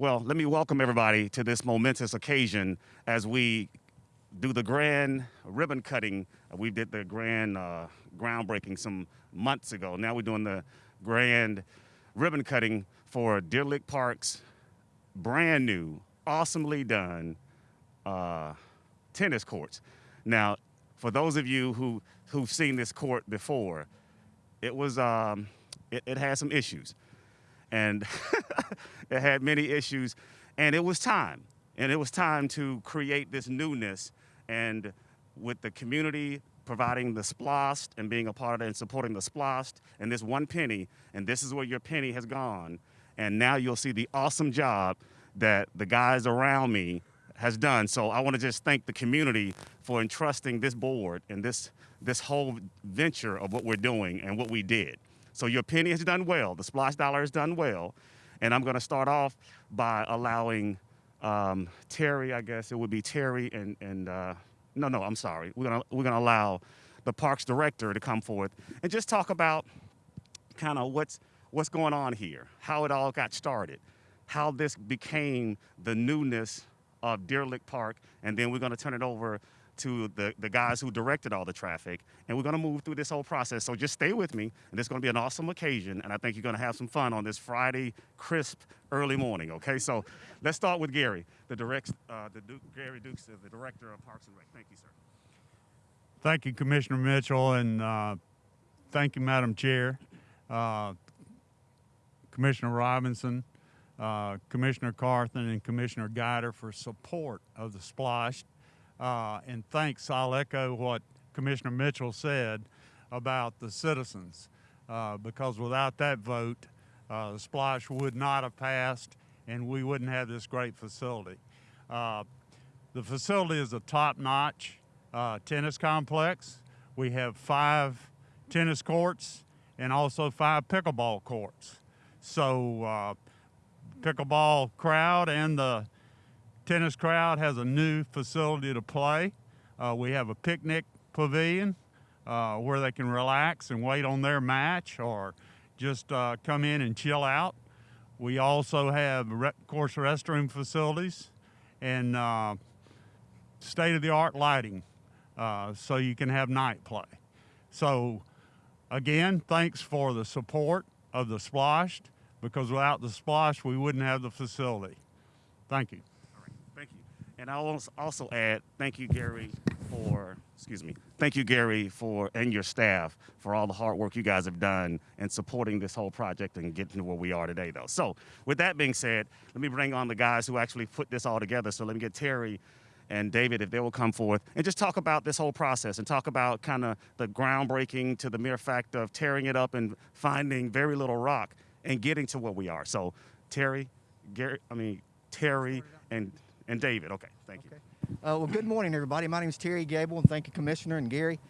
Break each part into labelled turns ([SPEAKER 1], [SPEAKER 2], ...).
[SPEAKER 1] Well, let me welcome everybody to this momentous occasion as we do the grand ribbon cutting. We did the grand uh, groundbreaking some months ago. Now we're doing the grand ribbon cutting for Deer Lick Park's brand new, awesomely done uh, tennis courts. Now, for those of you who who've seen this court before, it was um, it, it had some issues, and it had many issues, and it was time, and it was time to create this newness, and with the community providing the splost and being a part of it and supporting the splost and this one penny, and this is where your penny has gone, and now you'll see the awesome job that the guys around me has done. So I want to just thank the community for entrusting this board and this this whole venture of what we're doing and what we did. So your penny has done well. The splash dollar has done well. And I'm going to start off by allowing um, Terry, I guess it would be Terry and, and uh, no, no, I'm sorry. We're going to we're to allow the parks director to come forth and just talk about kind of what's what's going on here, how it all got started, how this became the newness of Deer Lick Park, and then we're going to turn it over to the, the guys who directed all the traffic, and we're going to move through this whole process. So just stay with me, and it's going to be an awesome occasion, and I think you're going to have some fun on this Friday, crisp, early morning. Okay, so let's start with Gary, the direct, uh, the Duke, Gary Dukes, the director of Parks and Rec. Thank you, sir.
[SPEAKER 2] Thank you, Commissioner Mitchell, and uh, thank you, Madam Chair, uh, Commissioner Robinson, uh, Commissioner Carthan, and Commissioner Guider for support of the SPLOST. Uh, and thanks, I'll echo what Commissioner Mitchell said about the citizens, uh, because without that vote, uh, the SPLOST would not have passed, and we wouldn't have this great facility. Uh, the facility is a top-notch uh, tennis complex. We have five tennis courts and also five pickleball courts. So uh, pickleball crowd and the tennis crowd has a new facility to play. Uh, we have a picnic pavilion uh, where they can relax and wait on their match or just uh, come in and chill out. We also have, of course, restroom facilities and uh, state-of-the-art lighting uh, so you can have night play. So again, thanks for the support of the SPLOST because without the SPLOST, we wouldn't have the facility. Thank you.
[SPEAKER 1] All right, thank you. And I'll also add, thank you, Gary, for, excuse me, thank you, Gary, for, and your staff for all the hard work you guys have done in supporting this whole project and getting to where we are today, though. So with that being said, let me bring on the guys who actually put this all together. So let me get Terry and David, if they will come forth and just talk about this whole process and talk about kind of the groundbreaking to the mere fact of tearing it up and finding very little rock and getting to where we are. So Terry, Gary, I mean, Terry and, and David. Okay, thank you.
[SPEAKER 3] Uh, well, good morning, everybody. My name is Terry Gable, and thank you, Commissioner and Gary.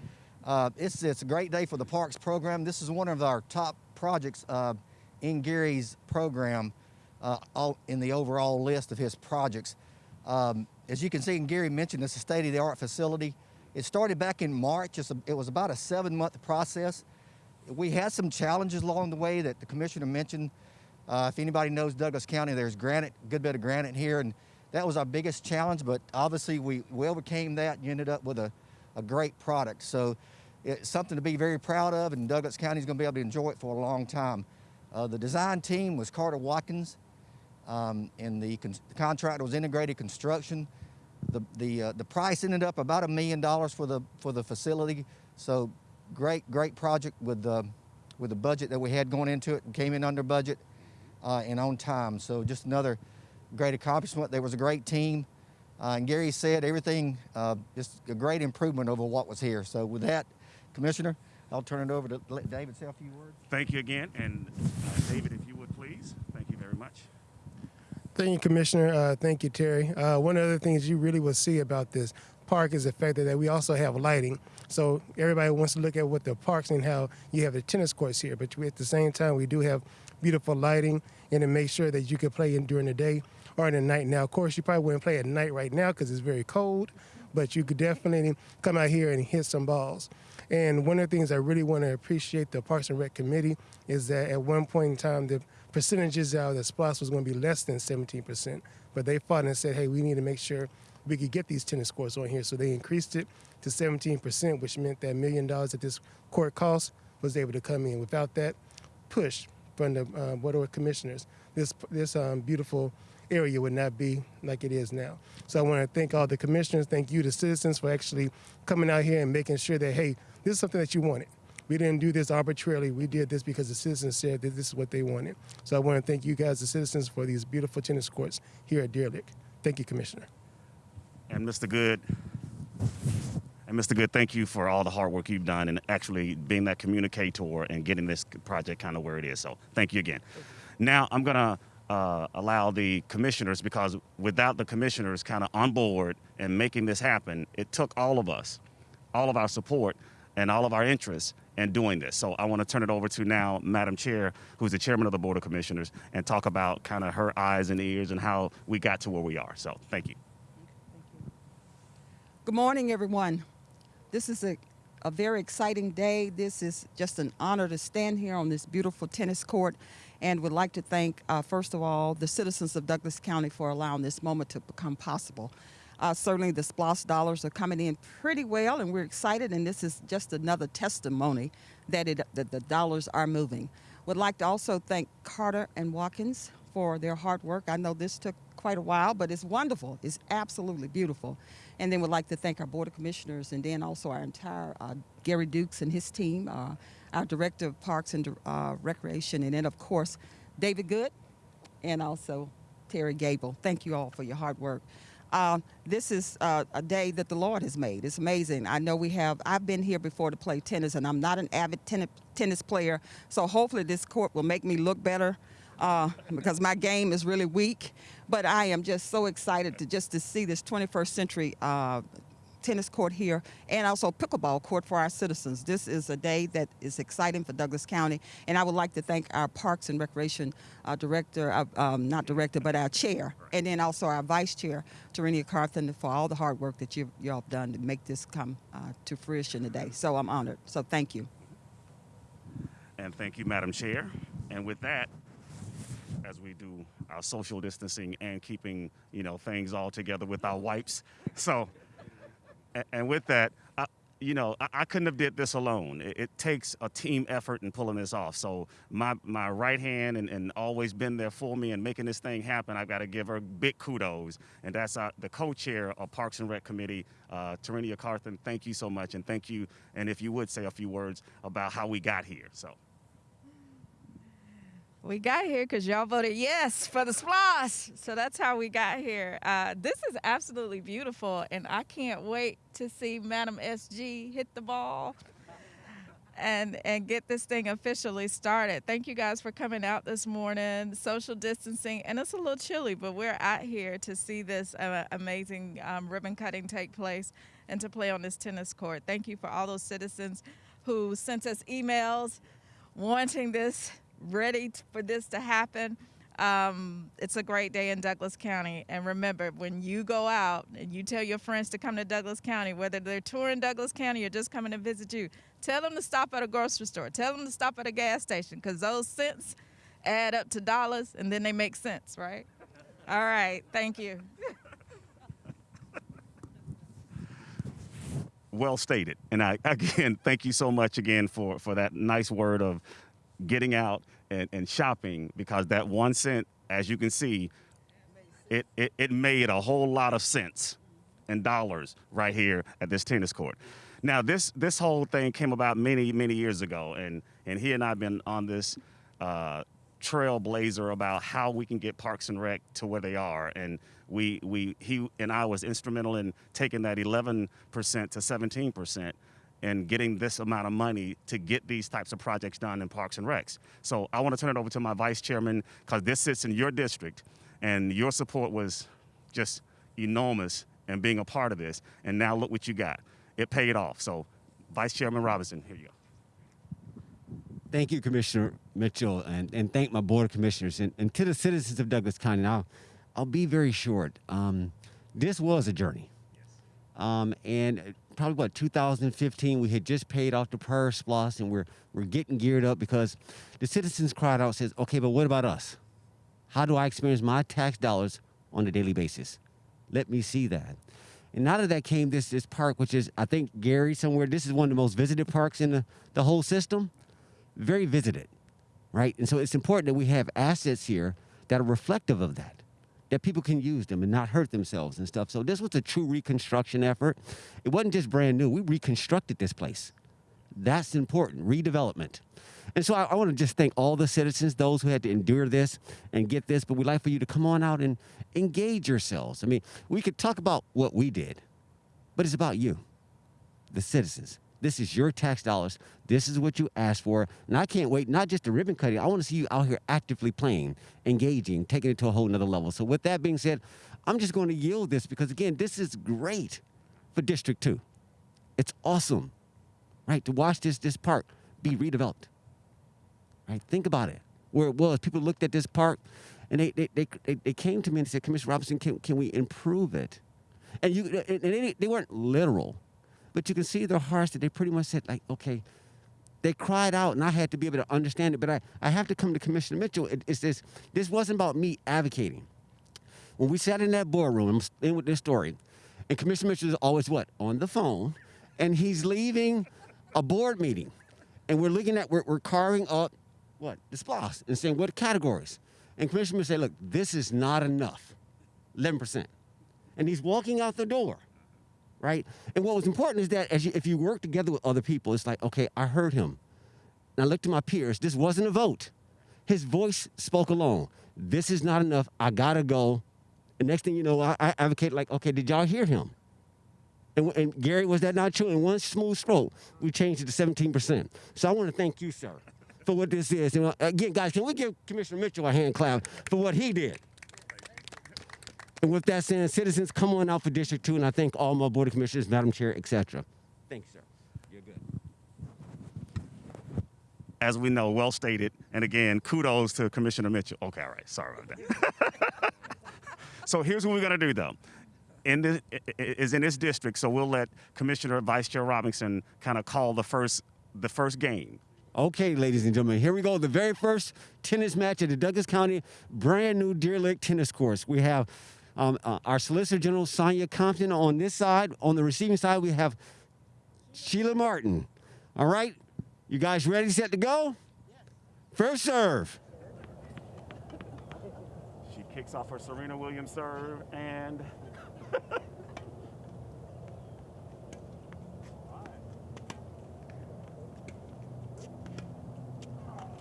[SPEAKER 3] Uh, it's, it's a great day for the Parks program. This is one of our top projects uh, in Gary's program uh, all, in the overall list of his projects. Um, as you can see, and Gary mentioned, it's a state-of-the-art facility. It started back in March. A, it was about a seven-month process. We had some challenges along the way that the commissioner mentioned. Uh, if anybody knows Douglas County, there's granite, good bit of granite here, and that was our biggest challenge, but obviously we, we overcame that and ended up with a, a great product. So it's something to be very proud of, and Douglas County is going to be able to enjoy it for a long time. Uh, the design team was Carter Watkins, um, and the, con the contractor was Integrated Construction. The, the, uh, the price ended up about a million dollars for the, for the facility. So great, great project with the, with the budget that we had going into it. came in under budget uh, and on time. So just another great accomplishment. There was a great team. Uh, and Gary said everything, uh, just a great improvement over what was here. So with that, Commissioner, I'll turn it over to let David say a few words.
[SPEAKER 1] Thank you again. And uh, David, if you would please, thank you very much.
[SPEAKER 4] Thank you, Commissioner. Uh, thank you, Terry. Uh, one of the things you really will see about this park is the fact that we also have lighting. So everybody wants to look at what the parks and how you have the tennis courts here, but at the same time, we do have beautiful lighting and to make sure that you can play in during the day or in the night. Now, of course, you probably wouldn't play at night right now because it's very cold, but you could definitely come out here and hit some balls. And one of the things I really want to appreciate the Parks and Rec Committee is that at one point in time, the percentages out that SPLOST was going to be less than 17%. But they fought and said, hey, we need to make sure we could get these tennis courts on here. So they increased it to 17%, which meant that million dollars that this court cost was able to come in. Without that push from the uh, of Commissioners, this, this um, beautiful area would not be like it is now. So I want to thank all the commissioners, thank you, the citizens, for actually coming out here and making sure that, hey, this is something that you wanted. We didn't do this arbitrarily. We did this because the citizens said that this is what they wanted. So I want to thank you guys, the citizens, for these beautiful tennis courts here at Deer Lick. Thank you, Commissioner.
[SPEAKER 1] And Mr. Good, and Mr. Good, thank you for all the hard work you've done and actually being that communicator and getting this project kind of where it is. So thank you again. Now I'm gonna uh, allow the commissioners because without the commissioners kind of on board and making this happen, it took all of us, all of our support and all of our interests in doing this. So I want to turn it over to now Madam Chair, who's the chairman of the Board of Commissioners, and talk about kind of her eyes and ears and how we got to where we are. So thank you.
[SPEAKER 5] Good morning, everyone. This is a, a very exciting day. This is just an honor to stand here on this beautiful tennis court and would like to thank, uh, first of all, the citizens of Douglas County for allowing this moment to become possible. Uh, certainly, the SPLOST dollars are coming in pretty well, and we're excited, and this is just another testimony that, it, that the dollars are moving. Would like to also thank Carter and Watkins for their hard work. I know this took quite a while, but it's wonderful. It's absolutely beautiful. And then would like to thank our Board of Commissioners and then also our entire uh, Gary Dukes and his team, uh, our Director of Parks and uh, Recreation, and then, of course, David Good and also Terry Gable. Thank you all for your hard work. Uh, this is uh, a day that the Lord has made. It's amazing. I know we have, I've been here before to play tennis, and I'm not an avid ten- tennis player, so hopefully this court will make me look better uh, because my game is really weak. But I am just so excited to just to see this 21st century uh, tennis court here and also pickleball court for our citizens. This is a day that is exciting for Douglas County, and I would like to thank our Parks and Recreation uh, Director, uh, um, not director, but our chair, and then also our vice chair, Tarenia Carthan, for all the hard work that you y'all have done to make this come uh, to fruition today. So I'm honored. So thank you.
[SPEAKER 1] And thank you, Madam Chair. And with that, as we do our social distancing and keeping, you know, things all together with our wipes. So, and with that, I, you know, I, I couldn't have did this alone. It, it takes a team effort in pulling this off. So my, my right hand and, and always been there for me and making this thing happen, I've got to give her big kudos. And that's the co-chair of Parks and Rec Committee, uh, Tarenia Carthan. Thank you so much. And thank you. And if you would say a few words about how we got here. So.
[SPEAKER 6] We got here because y'all voted yes for the SPLOST. So that's how we got here. Uh, this is absolutely beautiful, and I can't wait to see Madam SG hit the ball and and get this thing officially started. Thank you guys for coming out this morning. Social distancing, and it's a little chilly, but we're out here to see this uh, amazing um, ribbon cutting take place and to play on this tennis court. Thank you for all those citizens who sent us emails wanting this ready for this to happen. Um, it's a great day in Douglas County. And remember, when you go out and you tell your friends to come to Douglas County, whether they're touring Douglas County or just coming to visit you, tell them to stop at a grocery store. Tell them to stop at a gas station because those cents add up to dollars and then they make sense, right? All right. Thank you.
[SPEAKER 1] well stated. And I again thank you so much again for for that nice word of getting out and, and shopping because that one cent, as you can see, it, it it made a whole lot of sense in dollars right here at this tennis court. Now this this whole thing came about many many years ago, and and he and I've been on this. Uh, trailblazer about how we can get Parks and Rec to where they are, and we we he and I was instrumental in taking that 11% to 17% and getting this amount of money to get these types of projects done in Parks and Recs. So I want to turn it over to my vice chairman because this sits in your district, and your support was just enormous in being a part of this. And now look what you got. It paid off. So, Vice Chairman Robinson, here you go.
[SPEAKER 7] Thank you, Commissioner Mitchell, and, and thank my Board of Commissioners and, and to the citizens of Douglas County. Now, I'll be very short. Um, this was a journey. Um, and probably what 2015. We had just paid off the prior SPLOST, and we're we're getting geared up because the citizens cried out, says, "Okay, but what about us? How do I experience my tax dollars on a daily basis? Let me see that." And out of that came this this park, which is I think Gary somewhere. This is one of the most visited parks in the, the whole system. Very visited, right? And so it's important that we have assets here that are reflective of that, that people can use them and not hurt themselves and stuff. So this was a true reconstruction effort. It wasn't just brand new. We reconstructed this place. That's important. Redevelopment. And so I, I want to just thank all the citizens, those who had to endure this and get this. But we'd like for you to come on out and engage yourselves. I mean, we could talk about what we did, but it's about you, the citizens. This is your tax dollars. This is what you asked for. And I can't wait, not just the ribbon cutting. I want to see you out here actively playing, engaging, taking it to a whole nother level. So with that being said, I'm just going to yield this because again, this is great for District 2. It's awesome, right? To watch this this park be redeveloped. Right? Think about it. Where it was, people looked at this park and they, they, they, they, they came to me and said, Commissioner Robinson, can, can we improve it? And, you, and they, they weren't literal, but you can see their hearts that they pretty much said, like, okay, they cried out and I had to be able to understand it. But I, I have to come to Commissioner Mitchell. It, it's this, this wasn't about me advocating. When we sat in that boardroom, I'm in with this story, and Commissioner Mitchell is always what? On the phone, and he's leaving a board meeting. And we're looking at, we're, we're carving up what? The SPLOST and saying what categories. And Commissioner Mitchell say, look, this is not enough. 11%. And he's walking out the door, right? And what was important is that as you, if you work together with other people, it's like, okay, I heard him. And I looked to my peers. This wasn't a vote. His voice spoke alone. This is not enough. I gotta go. And next thing you know, I, I advocate like, okay, did y'all hear him? And, and Gary, was that not true? In one smooth stroke, we changed it to 17%. So I want to thank you, sir, for what this is. And uh, again, guys, can we give Commissioner Mitchell a hand clap for what he did? And with that said, citizens, come on out for District 2, and I thank all my Board of Commissioners, Madam Chair, etc. Thanks, sir. You're good.
[SPEAKER 1] As we know, well stated. And again, kudos to Commissioner Mitchell. Okay, all right. Sorry about that. so here's what we're going to do, though. In the, i- i- is in this district, so we'll let Commissioner Vice Chair Robinson kind of call the first the first game.
[SPEAKER 7] Okay, ladies and gentlemen, here we go. The very first tennis match at the Douglas County brand new Deer Lick tennis course. We have um, uh, our Solicitor General Sonia Compton on this side. On the receiving side, we have Sheila Martin. All right, you guys ready, set to go? First serve.
[SPEAKER 1] She kicks off her Serena Williams serve and.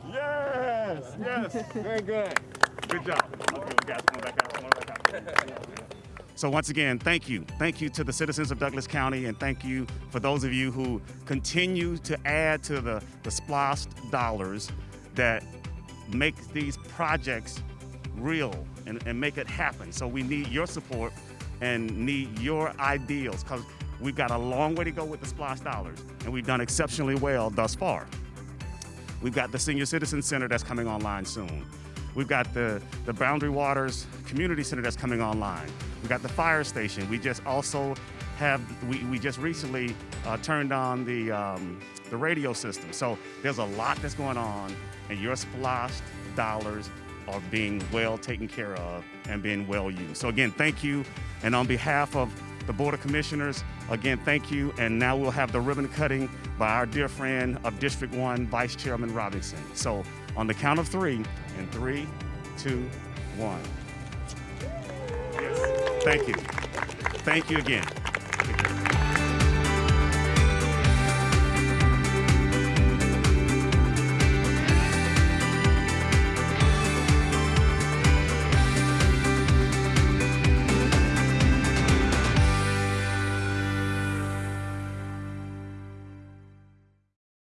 [SPEAKER 1] yes, yes, very good. Good job. So once again, thank you. Thank you to the citizens of Douglas County, and thank you for those of you who continue to add to the, the SPLOST dollars that make these projects real and, and make it happen. So we need your support and need your ideals because we've got a long way to go with the SPLOST dollars, and we've done exceptionally well thus far. We've got the Senior Citizen Center that's coming online soon. We've got the, the Boundary Waters Community Center that's coming online. We've got the fire station. We just also have, we, we just recently uh, turned on the, um, the radio system. So there's a lot that's going on, and your SPLOST dollars are being well taken care of and being well used. So again, thank you. And on behalf of the Board of Commissioners, again, thank you. And now we'll have the ribbon cutting by our dear friend of District 1, Vice Chairman Robinson. So on the count of three, in three, two, one. Yes. Thank you. Thank you again.